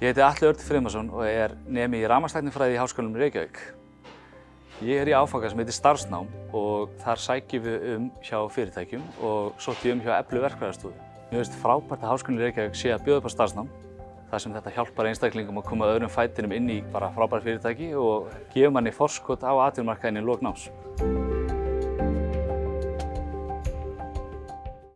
Ég heiti Alli Örd Frimarsson og er nemi í rafmagnstæknifræði í Háskólanum í Reykjavík. Ég er í áfanga sem heitir starfsnám og þar sækjum við um hjá fyrirtækjum og sótti um hjá Eflu verkfræðarstofu. Mér finnst frábært að Háskólanum í Reykjavík sé að bjóða upp á starfsnám þar sem þetta hjálpar einstaklingum að koma öðrum fætinum inn í bara frábært fyrirtæki og gefur manni forskot á atvinnumarkaðinni lók náms.